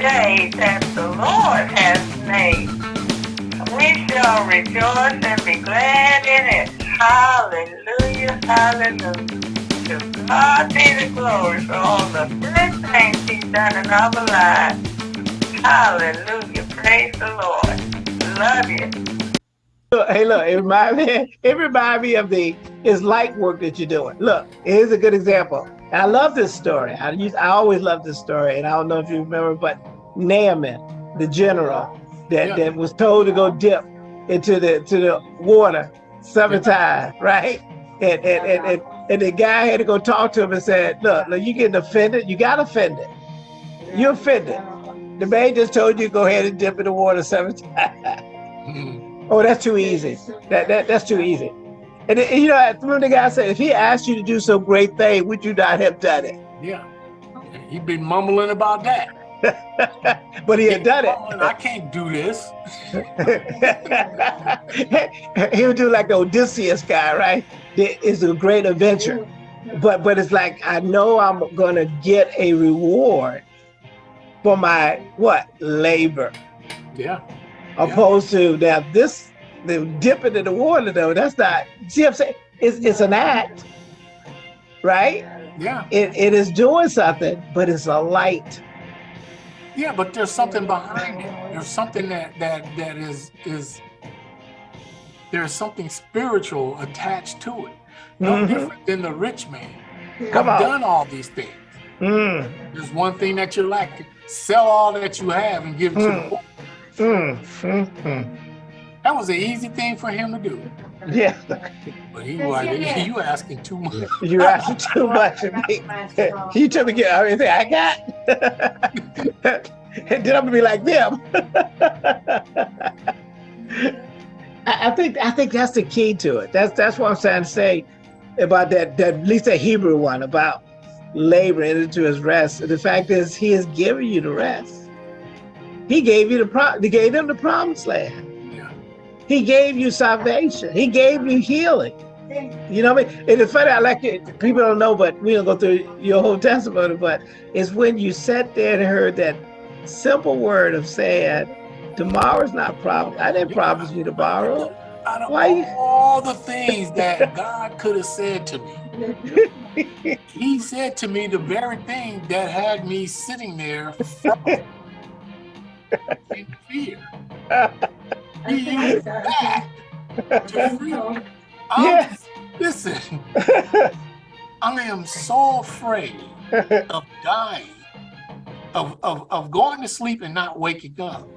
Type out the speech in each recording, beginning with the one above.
day that the Lord has made. We shall rejoice and be glad in it. Hallelujah, hallelujah. To God be the glory for all the good things he's done in our lives. Hallelujah, praise the Lord. Love you. Look, hey, look, it reminds me, it reminds me of the his light work that you're doing. Look, here's a good example. And I love this story. I used, I always love this story, and I don't know if you remember, but Naaman, the general, that, yeah. that was told to go dip into the to the water seven times, right? And and, and and and the guy had to go talk to him and said, "Look, look, you getting offended? You got offended. You offended. The man just told you to go ahead and dip in the water seven times." Mm-hmm. Oh, that's too easy. That, that That's too easy. And, you know, remember the guy said, if he asked you to do some great thing, would you not have done it? Yeah. He'd been mumbling about that. but he had done it. I can't do this. he would do like the Odysseus guy, right? It's a great adventure. But but it's like I know I'm gonna get a reward for my what labor. Yeah opposed to now this the dipping in the water though that's not see what i'm saying it's, it's an act right yeah it, it is doing something but it's a light yeah but there's something behind it there's something that that that is is there's something spiritual attached to it no mm -hmm. different than the rich man Come I've on. done all these things mm. there's one thing that you're lacking sell all that you have and give it mm. to the mm. poor Mm, mm, mm. That was an easy thing for him to do. Yeah. But he was like, you asking too much. You asking too much of me. You took me get everything I got. and then I'm gonna be like them. I, I think I think that's the key to it. That's that's what I'm trying to say about that that at least the Hebrew one about laboring into his rest. The fact is he is giving you the rest. He gave you the pro he gave them the promised land. He gave you salvation. He gave you healing. You know what I mean? And it's funny, I like it. People don't know, but we don't go through your whole testimony, but it's when you sat there and heard that simple word of saying, tomorrow's not promised. I didn't promise you tomorrow. Out of Why? all the things that God could have said to me, he said to me the very thing that had me sitting there in fear. He used that to free me. Yes. Um, listen, I am so afraid of dying, of, of, of going to sleep and not waking up.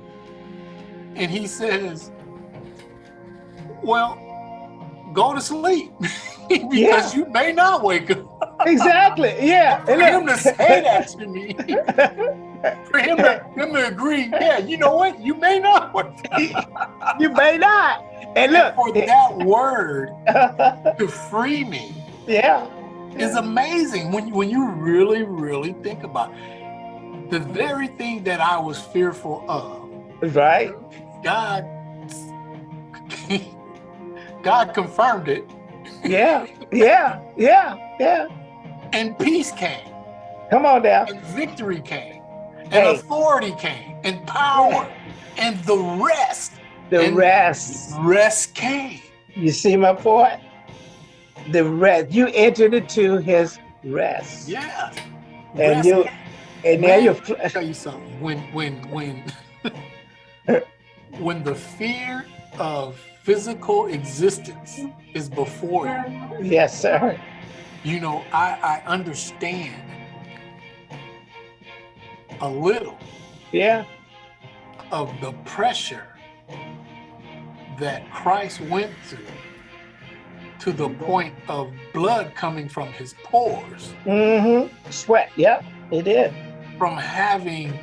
And he says, well, go to sleep because yeah. you may not wake up. Exactly. Yeah. For him to say that to me, for him to, him to agree, yeah, you know what? You may not you may not. And look, for that word to free me, yeah, is amazing when you when you really, really think about it. the very thing that I was fearful of. Right. God God confirmed it. Yeah, yeah, yeah, yeah. And peace came. Come on down. And victory came. And hey. authority came. And power. And the rest. The rest. Rest came. You see my point? The rest. You entered into his rest. Yeah. And rest. you and now you're I'll tell you something. When when when when the fear of physical existence is before you. Yes, sir. You know, I, I understand a little yeah. of the pressure that Christ went through to the point of blood coming from his pores. Mm-hmm. Sweat, yep, it did. From having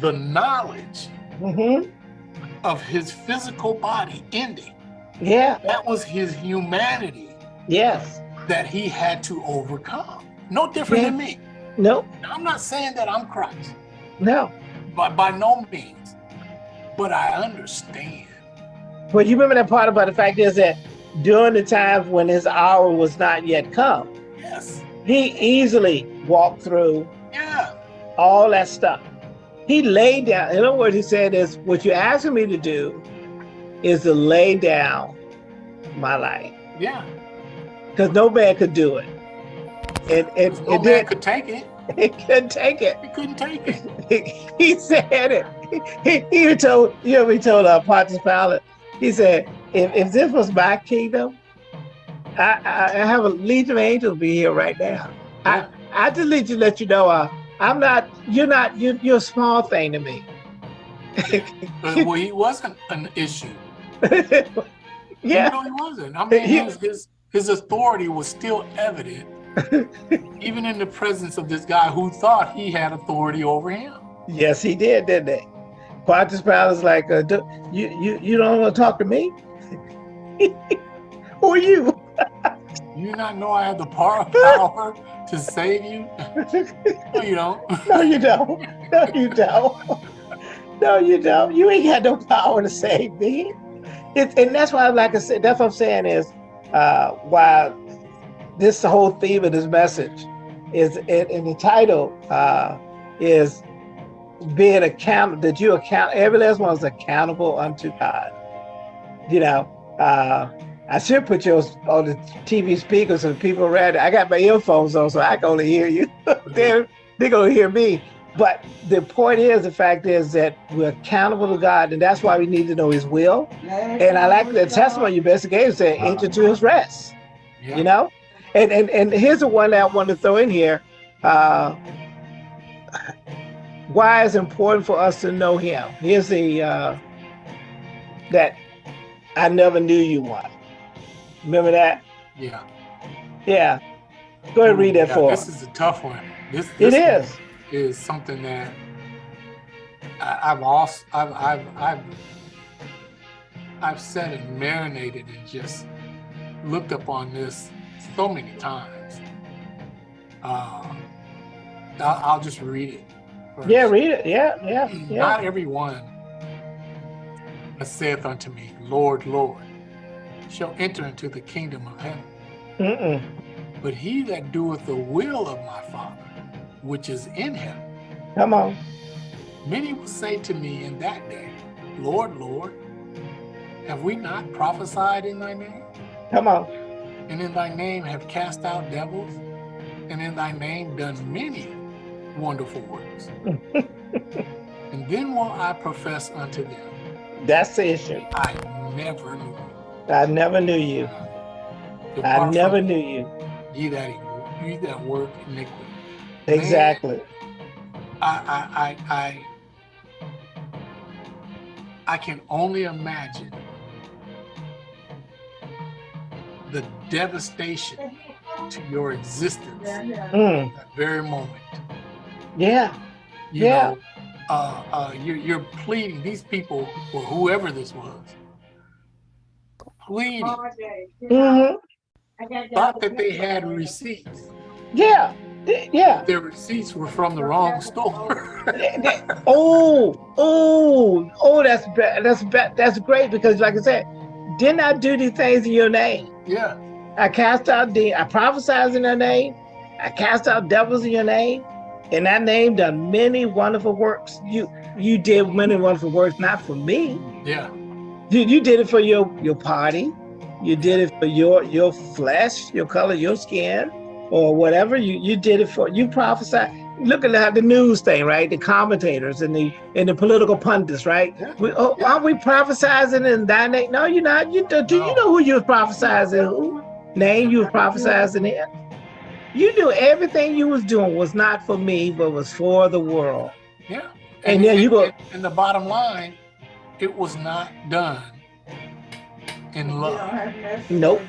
the knowledge mm-hmm of his physical body ending. Yeah. That was his humanity. Yes. That he had to overcome. No different yeah. than me. No. I'm not saying that I'm Christ. No. But by no means. But I understand. But you remember that part about the fact is that during the time when his hour was not yet come. Yes. He easily walked through. Yeah. all that stuff. He laid down. In other words, he said is what you're asking me to do is to lay down my life. Yeah. Because no man could do it. And and, no and man then could take it. he couldn't take it. He couldn't take it. He, said it. He, he told you know he told uh, Pontius Pilate. He said, if, if this was my kingdom, I, I, I have a legion of angels be here right now. I, I just need to let you know, uh, I'm not, you're not, you're, you're a small thing to me. Uh, well, he wasn't an issue. yeah. No, he wasn't. I mean, he, his, his, his authority was still evident, even in the presence of this guy who thought he had authority over him. Yes, he did, didn't they? Pontius Pilate's like, uh, do, you, you, you don't want to talk to me? Who are you? you not know I have the power, power to save you? no, you don't. no, you don't. No, you don't. No, you don't. You ain't got no power to save me. It, and that's why, like I said, that's what I'm saying is uh, why this whole theme of this message is in, the title uh, is being accountable, that you account, every last one is accountable unto God. You know, uh, I should put yours on the TV speaker so people around. I got my earphones on, so I can only hear you. they're they're gonna hear me. But the point is, the fact is that we're accountable to God, and that's why we need to know His will. And I like the testimony you best gave, said, enter to His rest. Yeah. You know, and and and here's the one that I want to throw in here. Uh, why it's important for us to know Him. Here's the uh, that I never knew you one. Remember that? Yeah. Yeah. Go ahead and read that yeah, for this us. This is a tough one. This, this it is. Is something that I, have also I've I've I've I've sat and marinated and just looked up on this so many times. Uh, I'll, I'll just read it. First. Yeah, read it. Yeah, yeah, yeah. Not everyone that saith unto me, Lord, Lord, shall enter into the kingdom of heaven. Mm -mm. But he that doeth the will of my Father, which is in heaven. Come on. Many will say to me in that day, Lord, Lord, have we not prophesied in thy name? Come on. And in thy name have cast out devils, and in thy name done many wonderful works. and then will I profess unto them. That's the issue. I never knew you. I never knew you. Depart I never knew you. Ye that ye that work iniquity. Exactly. Man, I, I I I can only imagine the devastation to your existence mm. that very moment. Yeah. You yeah. Know, uh, uh, you're, you're pleading, these people, or whoever this was, pleading. Mm-hmm. Thought that they had receipts. Yeah, yeah. Their receipts were from the wrong store. oh, oh, oh! That's bad. that's bad. that's great because, like I said, didn't I do these things in your name? Yeah. I cast out the, I prophesied in your name. I cast out devils in your name. In that name, done many wonderful works. You you did many wonderful works, not for me. Yeah. You, you did it for your, your party. You did it for your, your flesh, your color, your skin, or whatever. You, you did it for, you prophesied. Look at the news thing, right? The commentators and the and the political pundits, right? Yeah. We, oh, yeah. Aren't we prophesizing in thy name? No, you're not. You do, do no. you know who you was prophesizing? Who name you was prophesizing in? You knew everything you was doing was not for me, but was for the world. Yeah. And, and then you go. And the bottom line, it was not done in love. Nope.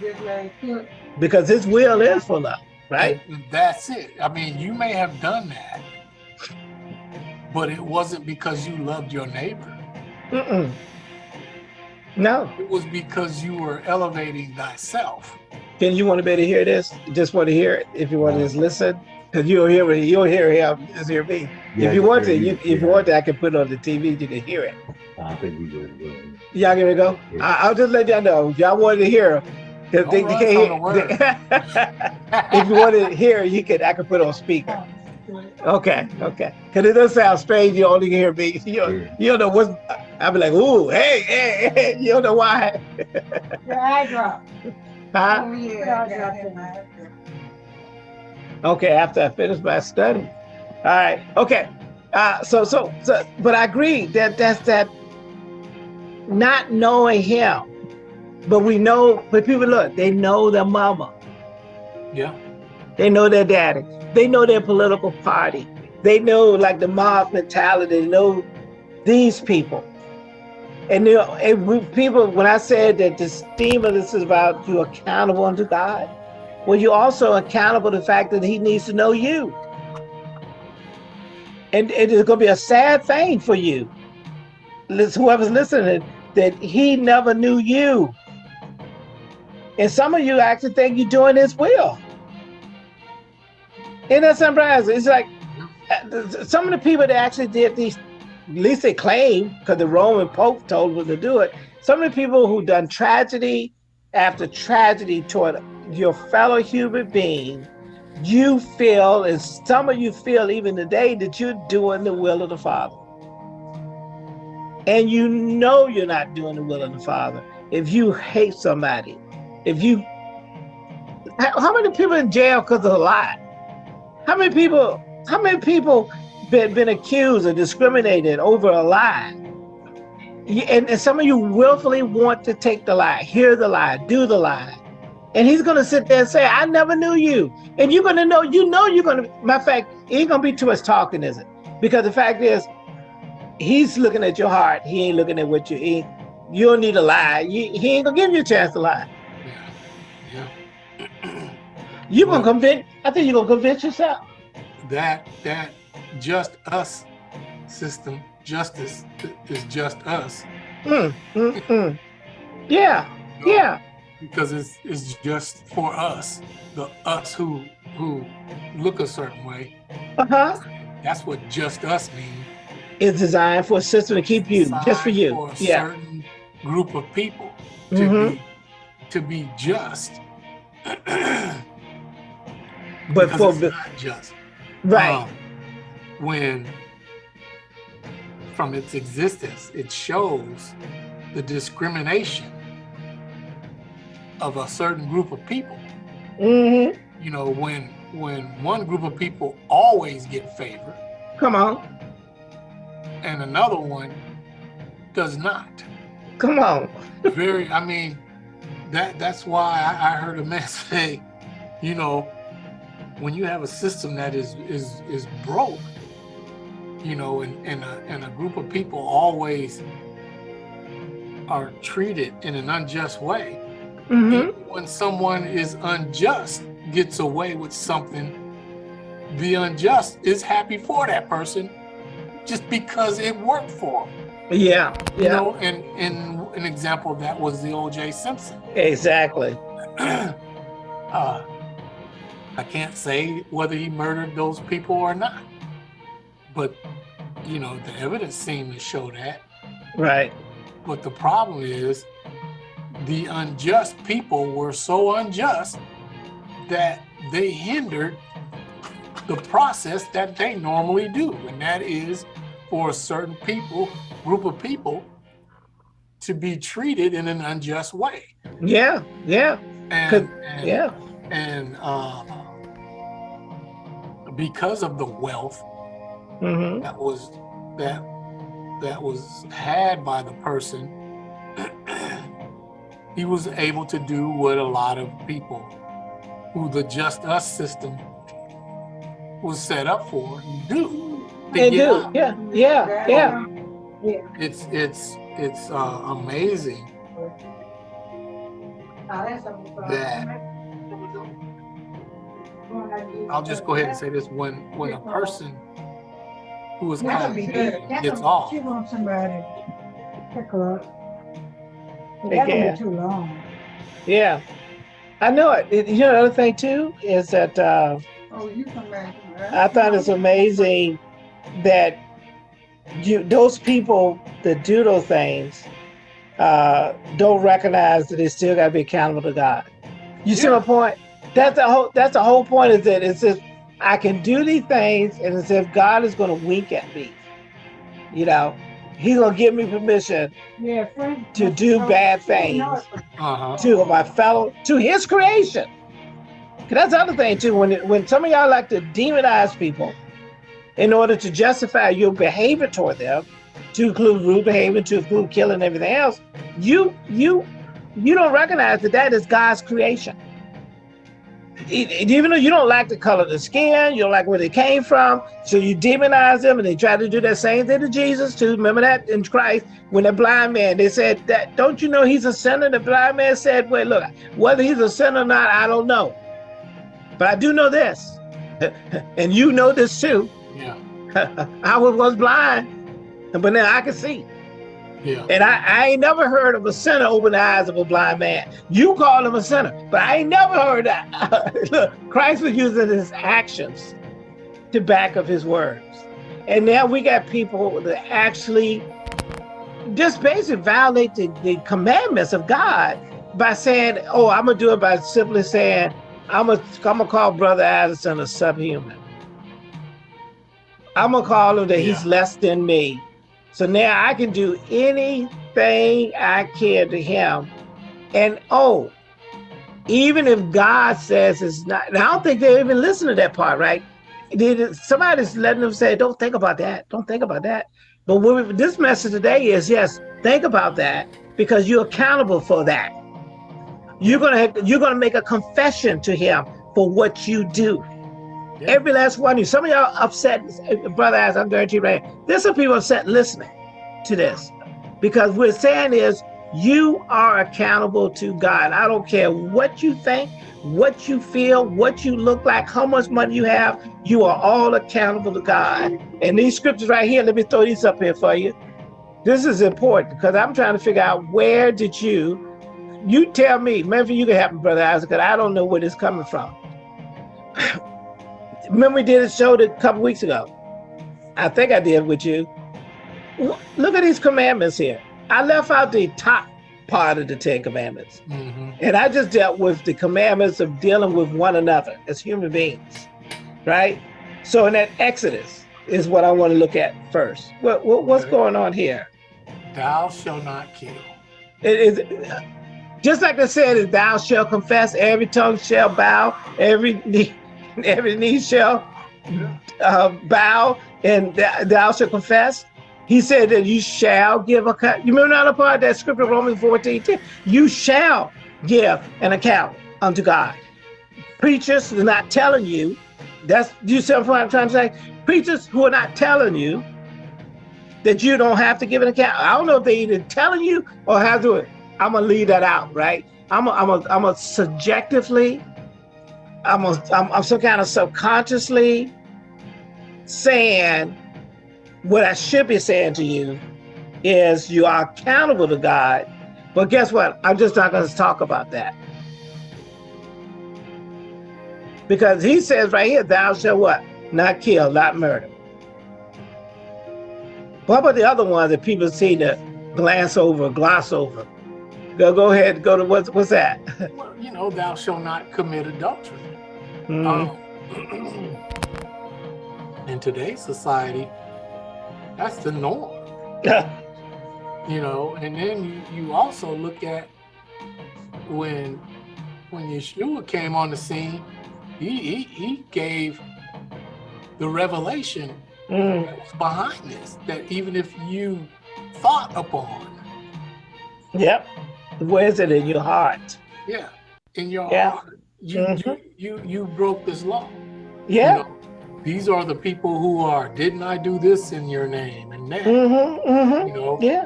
Because his will is for love, right? And that's it. I mean, you may have done that, but it wasn't because you loved your neighbor. Mm -mm. No. It was because you were elevating thyself. Can you want to be able to hear this? Just want to hear it. If you want to just listen, because you'll hear it, you'll hear him, just hear me. Yeah, if you want to, you, if you want to, I can put it on the TV. You can hear it. I think we good. Y'all give it a go. Yeah. I, will just let y'all know if y'all wanted to hear. If, they, they can't hear, if you want to hear, you can. I can put on speaker. Okay, okay. Because it does sound strange. You only hear me. You, don't- you don't know what's. I'll be like, ooh, hey, hey, hey. You don't know why. Your eye drop. Huh? Oh, yeah, got it, man. Okay, after I finish my study. All right. Okay. Uh, so, so, so, but I agree that that's that not knowing him, but we know, but people look, they know their mama, Yeah. they know their daddy, they know their political party, they know like the mob mentality, they know these people. And you know, and we, people, when I said that this theme of this is about you accountable unto God, well, you're also accountable to the fact that He needs to know you. And it is going to be a sad thing for you, whoever's listening, that He never knew you. And some of you actually think you're doing His will. And that surprising. It's like uh, some of the people that actually did these, at least they claim, because the Roman Pope told them to do it. Some of the people who done tragedy after tragedy toward your fellow human being, you feel, and some of you feel even today, that you're doing the will of the Father. And you know you're not doing the will of the Father if you hate somebody. If you, how many people in jail because of a lie? How many people, how many people been, been accused or discriminated over a lie? And, and some of you willfully want to take the lie, hear the lie, do the lie. And he's gonna sit there and say, I never knew you. And you're gonna know, you know you're gonna, matter of fact, it ain't gonna be too much talking, is it? Because the fact is, he's looking at your heart. He ain't looking at what you eat. You don't need to lie. He ain't gonna give you a chance to lie. You gonna convince, I think you're gonna convince yourself. that that just us system justice is just us Mm, mm, mm. Yeah, yeah. because it's it's just for us the us who who look a certain way Uh-huh. that's what just us means It's designed for a system to keep you, just for you. for a Yeah. certain group of people to Mhm. be to be just But because for the not just right, Um, when from its existence it shows the discrimination of a certain group of people. Hmm you know when when one group of people always get favored come on, and another one does not. Come on. very i mean that that's why I, I heard a man say you know when you have a system that is is is broke you know and and a, and a group of people always are treated in an unjust way hmm when someone is unjust gets away with something the unjust is happy for that person just because it worked for them Yeah, you know and and an example of that was the oj simpson. Exactly. uh, I can't say whether he murdered those people or not, but you know the evidence seemed to show that. Right. But the problem is, the unjust people were so unjust that they hindered the process that they normally do, and that is for a certain people, group of people, to be treated in an unjust way. Yeah, yeah, And, and yeah. and uh, because of the wealth hmm that was that that was had by the person he was able to do what a lot of people who the just us system was set up for do They do. out. Yeah, yeah, yeah. it's it's it's uh, amazing that I'll just go ahead and say this when when a person who is That'll be good. Caucasian gets off She wants somebody to pick her up. They That can. would be too long. Yeah. I know it. It- You know, the other thing too is that uh, Oh, you come back. I thought it's amazing that you those people that do those things uh, don't recognize that they still got to be accountable to God. You see Yeah. my point? That's the whole. That's the whole point. Is that it's just I can do these things, and as if God is going to wink at me. You know, He's going to give me permission Yeah, friend. to do bad things Uh-huh. to my fellow, to His creation. 'Cause that's the other thing too. When it, when some of y'all like to demonize people in order to justify your behavior toward them, to include rude behavior, to include killing everything else, you you you don't recognize that that is God's creation. Even though you don't like the color of the skin, you don't like where they came from, so you demonize them, and they try to do that same thing to Jesus too. Remember that in Christ when the blind man they said that don't you know he's a sinner? The blind man said, "Wait, look, whether he's a sinner or not, I don't know, but I do know this, and you know this too. Yeah. I was was blind, but now I can see." Yeah. And I, I ain't never heard of a sinner open the eyes of a blind man. You call him a sinner, but I ain't never heard that. Look, Christ was using his actions to back up his words. And now we got people that actually just basically violate the, the commandments of God by saying, oh, I'm going to do it by simply saying, I'm going to I'm gonna call Brother Addison a subhuman. I'm going to call him that he's less than me. So now I can do anything I can to him. And oh, even if God says it's not, I don't think they even listen to that part, right? Somebody's letting them say, don't think about that. Don't think about that. But we, this message today is yes, think about that because you're accountable for that. You're gonna you're gonna make a confession to him for what you do. Yeah. Every last one of you. Some of y'all upset, uh, brother, as I'm guarantee you, right? There's some people upset listening to this because what we're saying is you are accountable to God. I don't care what you think, what you feel, what you look like, how much money you have. You are all accountable to God. And these scriptures right here, let me throw these up here for you. This is important because I'm trying to figure out where did you, you tell me, maybe you can help me, brother Isaac, because I don't know where this coming from. Remember we did a show a couple weeks ago. I think I did with you. Look at these commandments here. I left out the top part of the Ten Commandments. hmm And I just dealt with the commandments of dealing with one another as human beings, right? So in that Exodus is what I want to look at first. What, what what's going on here? Thou shalt not kill. It is just like I said, is thou shall confess, every tongue shall bow, every knee, every knee shall uh, bow, and th- thou shalt confess. He said that you shall give account. You remember that part of that scripture, Romans 14, 10? You shall give an account unto God. Preachers are not telling you. That's you see what I'm trying to say. Preachers who are not telling you that you don't have to give an account. I don't know if they either telling you or how to do it. I'm gonna leave that out, right? I'm a, I'm a, I'm a subjectively, I'm a, I'm, I'm some kind of subconsciously saying what I should be saying to you is you are accountable to God. But guess what? I'm just not going to talk about that. Because he says right here, thou shalt what? Not kill, not murder. What about the other ones that people seem to glance over, gloss over? Go, go ahead, go to what's what's that? Well, you know, thou shalt not commit adultery. Mhm. Um, in today's society, that's the norm. you know and then you, you also look at when when yeshua came on the scene he he, he gave the revelation Mm, that was behind this that even if you thought upon Yep. Where's it in your heart? yeah in your Yeah. heart you, Mhm. you you you broke this law You Yeah. know, these are the people who are didn't i do this in your name and that Mm-hmm. Mm-hmm. you know Yeah.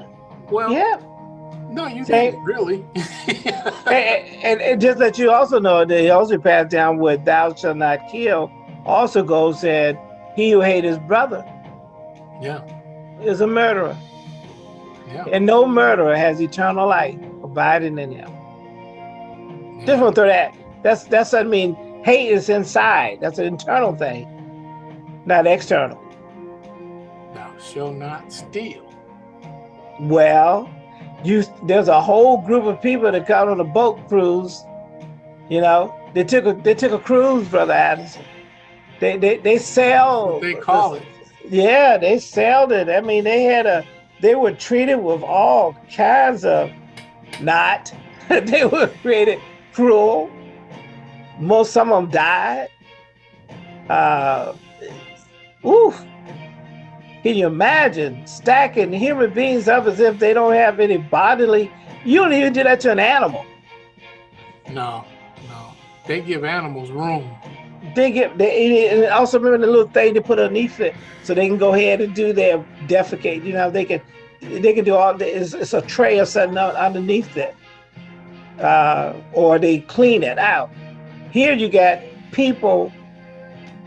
well Yeah. no you Say- didn't really and, and, and just that you also know that he also passed down with thou shalt not kill also goes said he who hate his brother yeah is a murderer yeah and no murderer has eternal life abiding in him just want to throw that that's that's i mean hate is inside that's an internal thing not external Thou shalt not steal. well you there's a whole group of people that got on a boat cruise you know they took a they took a cruise brother addison They they they. What they call it. Yeah, they sold it. I mean, they had a. They were treated with all kinds of, not. they were created cruel. Most some of them died. Uh, oof. Can you imagine stacking human beings up as if they don't have any bodily? You don't even do that to an animal. No, no. They give animals room. They get they and also remember the little thing they put underneath it so they can go ahead and do their defecate. You know, they can they can do all it's, it's a tray or something underneath it. Uh, or they clean it out. Here you got people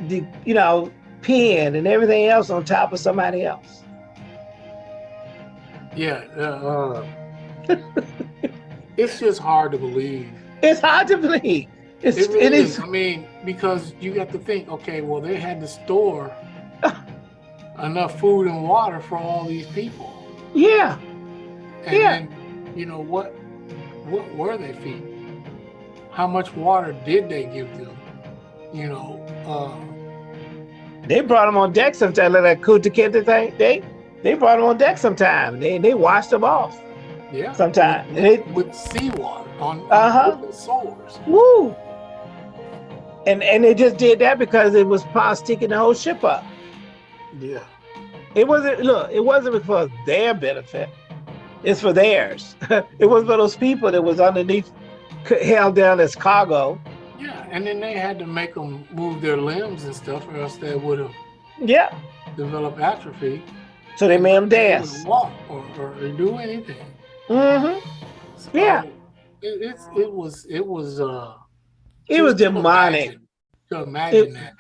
the you know, peeing and everything else on top of somebody else. Yeah, uh, uh, it's just hard to believe. It's hard to believe. It's, It really it is. is I mean, because you got to think, okay, well, they had to store enough food and water for all these people, yeah. and Yeah. then, you know, what, what were they feeding? How much water did they give them? You know, uh, They brought them on deck sometime, like that Kunta Kinte thing. They they brought them on deck sometime. They they washed them off yeah, sometime. They, with seawater on, on Uh-huh. wooden sores. woo. And and they just did that because it was part sticking the whole ship up. Yeah, It wasn't look, it wasn't for their benefit. It's for theirs. it was for those people that was underneath held down as cargo. yeah, and then they had to make them move their limbs and stuff, or else they would have Yeah. developed atrophy. So they made them dance. walk or, or, or do anything. Mm-hmm. So, Yeah. It, it's it was it was uh It was demonic. imagine- To imagine It- that.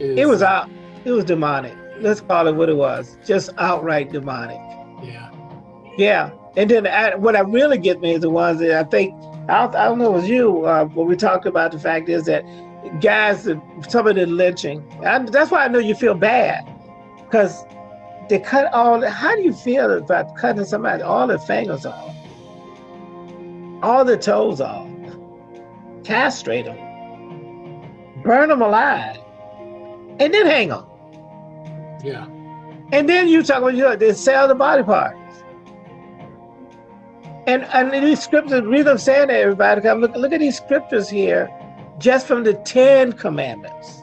is, It was out. It was demonic. Let's call it what it was. Just outright demonic. Yeah. Yeah. And then I, what I really get me is the ones that I think I don't, I don't know it was you uh, when we talked about the fact is that guys that some of the lynching. I, that's why I know you feel bad because they cut all. How do you feel about cutting somebody all the fingers off, all the toes off, castrate them, burn them alive, and then hang them? Yeah. And then you talk about you know, they sell the body parts. And and these scriptures, the reason I'm saying that everybody, 'cause look look at these scriptures here, just from the Ten Commandments.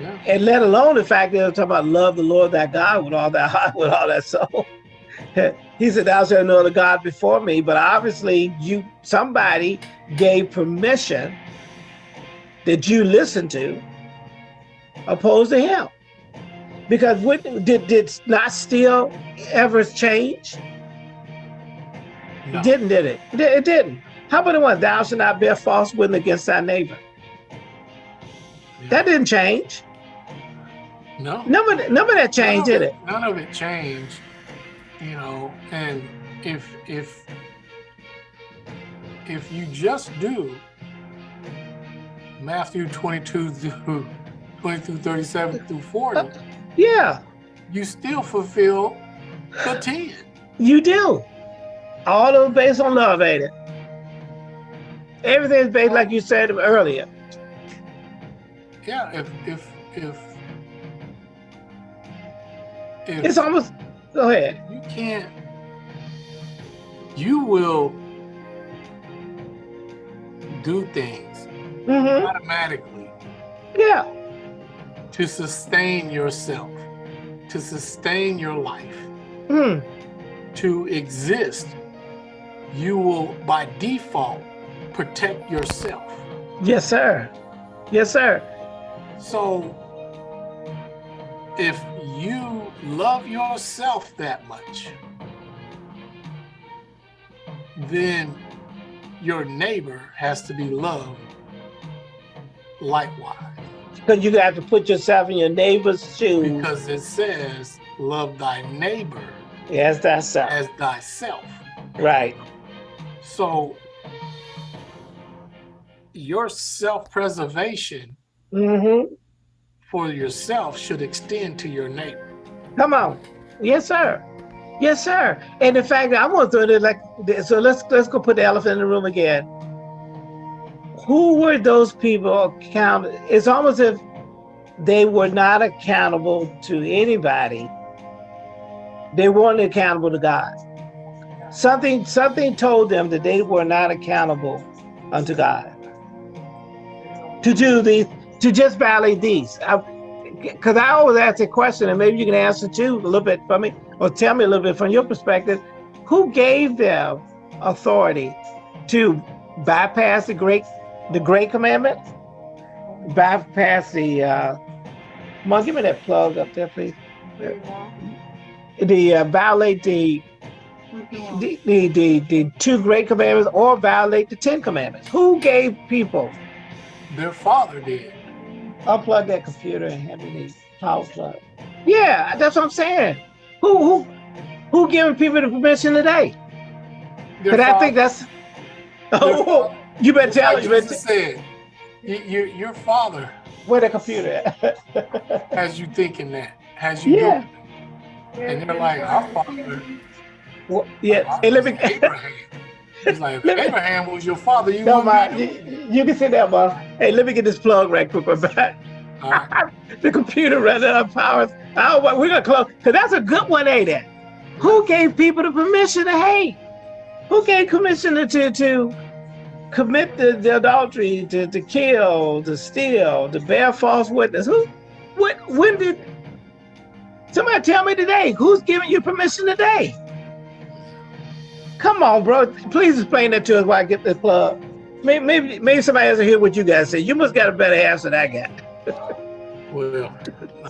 Yeah. And let alone the fact that they're talking about love the Lord thy God with all that heart, with all that soul. he said, Thou shalt know other God before me. But obviously, you somebody gave permission that you listen to opposed to him. Because what did did not steal ever change? No. It didn't, did it? It didn't. How about the one, thou shalt not bear false witness against thy neighbor? Yeah. That didn't change. no. None of, that- none of that changed, none did it? None of it changed. You know, and if if if you just do Matthew 22 through 20 through 37 through 40, Yeah, you still fulfill the 10. you do. All those based on love, ain't it? Everything's based, like you said earlier. Yeah, if if if if It's almost, go ahead. you can't you will do things hmm automatically Yeah, to sustain yourself, to sustain your life, mm. to exist. You will by default protect yourself. yes, sir. Yes, sir. So if you love yourself that much, then your neighbor has to be loved likewise. Because you have to put yourself in your neighbor's shoes Because it says, love thy neighbor as thyself. as thyself. Right. So your self-preservation Mm-hmm. for yourself should extend to your neighbor. Come on. Yes, sir. Yes, sir. And the fact that I'm gonna throw it like this, so let's let's go put the elephant in the room again. Who were those people count? It's almost if they were not accountable to anybody. They weren't accountable to God. Something something told them that they were not accountable unto God. To do these, to just violate these. Because I, I always ask a question, and maybe you can answer too a little bit for me, or tell me a little bit from your perspective. Who gave them authority to bypass the great the great commandment? Bypass the uh Mom, give me that plug up there, please. The uh, violate the the, the the the two great commandments or violate the ten commandments. Who gave people? Their father did. Unplug that computer and have me the power plug. Yeah, that's what I'm saying. Who who who giving people the permission today? But I think that's. Oh, fa- you better tell like it. You said, your, your father where the computer at? has you thinking that, has you Yeah. doing And they're like, our father, Well, yeah. our Hey, let me. Abraham. He's like, me- Abraham was your father, you No, my, you, you can sit there, Mom. Hey, let me get this plug right quick. We're back. right. the computer running out of power. Oh, we're gonna close because that's a good one, ain't it? Who gave people the permission to hate? Who gave permission to, to commit the, the adultery, to, to kill, to steal, to bear false witness? Who? What? When did? Somebody tell me today. Who's giving you permission today? Come on, bro. Please explain that to us while I get this plug. Maybe, maybe, maybe somebody has to hear what you guys say. You must got a better answer than I got. Well,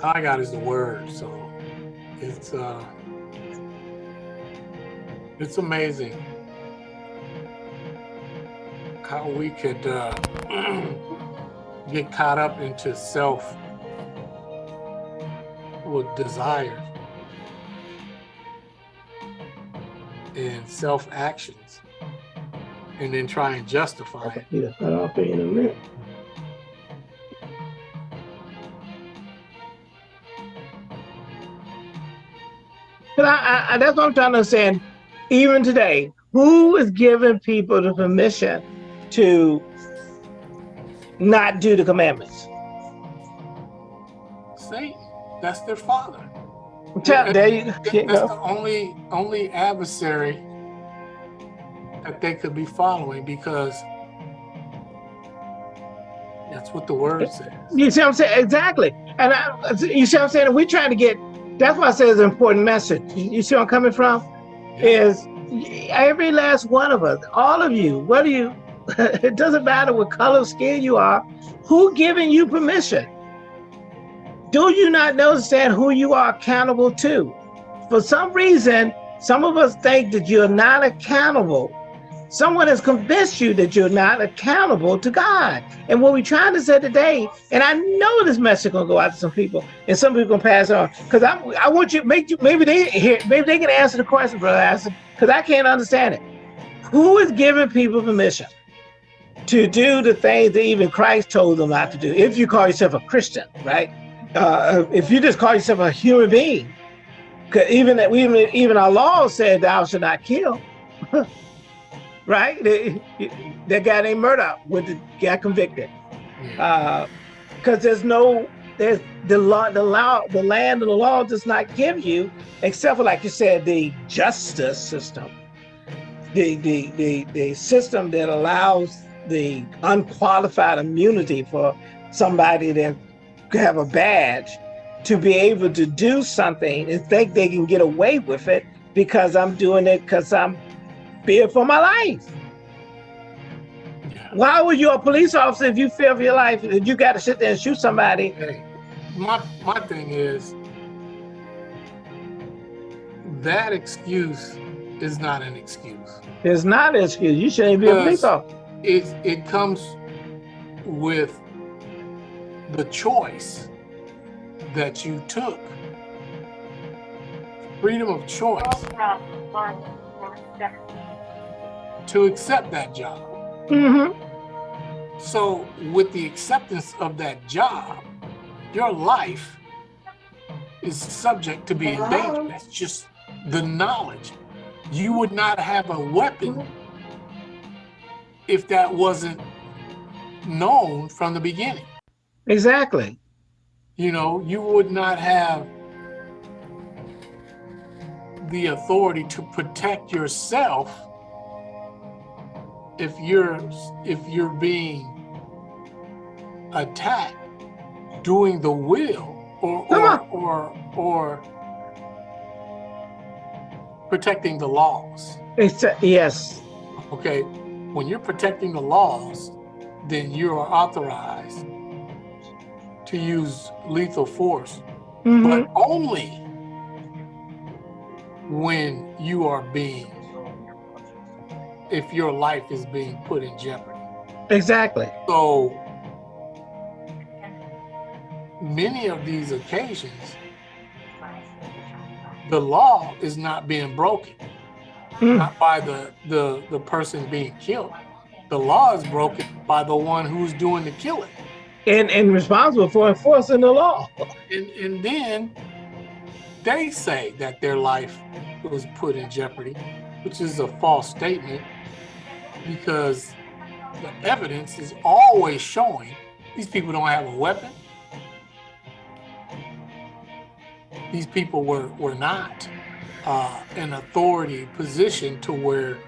I got is the word, so it's uh it's amazing how we could uh get caught up into self with desires and self actions and then try and justify it. Yeah, cut off in a minute. But I, I, I, that's what I'm trying to understand. Even today, who is giving people the permission to not do the commandments? Satan, that's their father. Tell, there you, That- you That's go. the only only adversary that they could be following because that's what the word eh, says. You see what I'm saying? Exactly. And I, you see what I'm saying? We're trying to get, that's why I say it's an important message. You, you see where I'm coming from? Is every last one of us, all of you, whether you, it doesn't matter what color skin you are, who giving you permission? Do you not understand who you are accountable to? For some reason, some of us think that you're not accountable. Someone has convinced you that you're not accountable to God. And what we're trying to say today, and I know this message gonna go out to some people, and some people gonna pass on. Because I I want you make you maybe they hear maybe they can answer the question, brother because I can't understand it. Who is giving people permission to do the things that even Christ told them not to do? If you call yourself a Christian, right? Uh, if you just call yourself a human being, because even that even even our law said thou should not kill. right? That guy named Murdaugh with the got convicted because there's no there's the law the law the land and the law does not give you except for like you said the justice system the the the, the system that allows the unqualified immunity for somebody that have a badge to be able to do something and think they can get away with it because I'm doing it because I'm feared for my life. yeah. Why would you a police officer if you fear for your life and you got to sit there and shoot somebody? Hey, my my thing is that excuse is not an excuse. It's not an excuse. You shouldn't be a police officer. It it comes with the choice that you took. Freedom of choice to accept that job. hmm So, with the acceptance of that job, your life is subject to being in danger. That's just the knowledge. You would not have a weapon if that wasn't known from the beginning. Exactly. You know, you would not have the authority to protect yourself if you're if you're being attacked doing the will or or or, or protecting the laws. It's a, yes. Okay, when you're protecting the laws, then you are authorized to use lethal force, Mhm. but only when you are being, if your life is being put in jeopardy. Exactly. So many of these occasions, the law is not being broken. Mm. not by the, the, the person being killed. The law is broken by the one who's doing the killing. And and responsible for enforcing the law. And, and then they say that their life was put in jeopardy, which is a false statement because the evidence is always showing these people don't have a weapon. These people were, were not uh, in authority position to where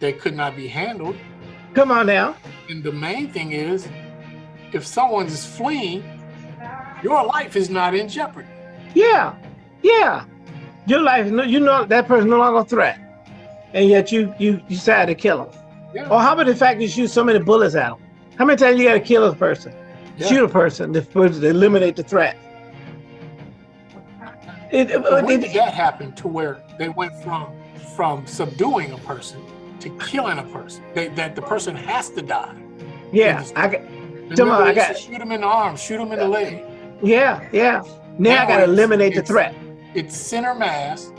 they could not be handled. Come on now. And the main thing is, if someone is fleeing, your life is not in jeopardy. Yeah. Yeah. Your life, you know that person no longer a threat. And yet you you decide to kill him. Yeah. Or how about the fact you shoot so many bullets at him? How many times you gotta kill a person? Yeah. Shoot a person to, to eliminate the threat. It, But when did that happen to where they went from from subduing a person to killing a person? They, that the person has to die. yeah, I got, Come on, I to got- shoot him in the arm, shoot him in the leg. yeah, yeah. Now, Now I gotta eliminate the threat. It's center mass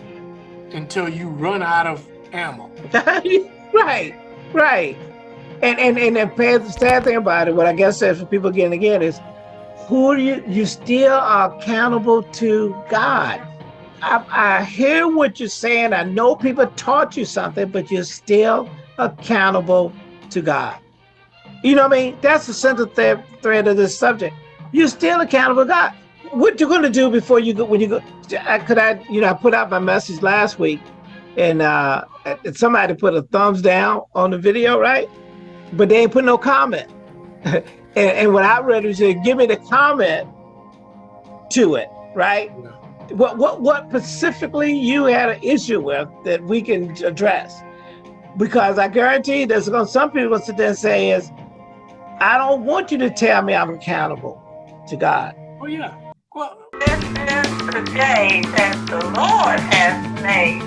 until you run out of ammo. right, right. And and and the sad thing about it, what I guess says for people getting again is, who you? You still are accountable to God. I, I hear what you're saying. I know people taught you something, but you're still accountable to God. You know what I mean? That's the central thread, thread of this subject. You're still accountable to God. What you're going to do before you go, when you go, I- could I, you know, I put out my message last week and uh, somebody put a thumbs down on the video, right? But they ain't put no comment. and, and what I read was, said, give me the comment to it, right? Yeah. What what what specifically you had an issue with that we can address? Because I guarantee there's going some people sit there and say is, I don't want you to tell me I'm accountable to God. Oh yeah. Well, This is the day that the Lord has made.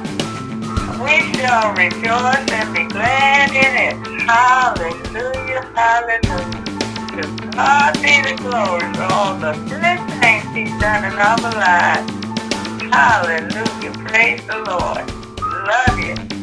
We shall rejoice and be glad in it. Hallelujah, hallelujah. To God be the glory for all the good things He's done in our lives. Hallelujah, praise the Lord. Love you.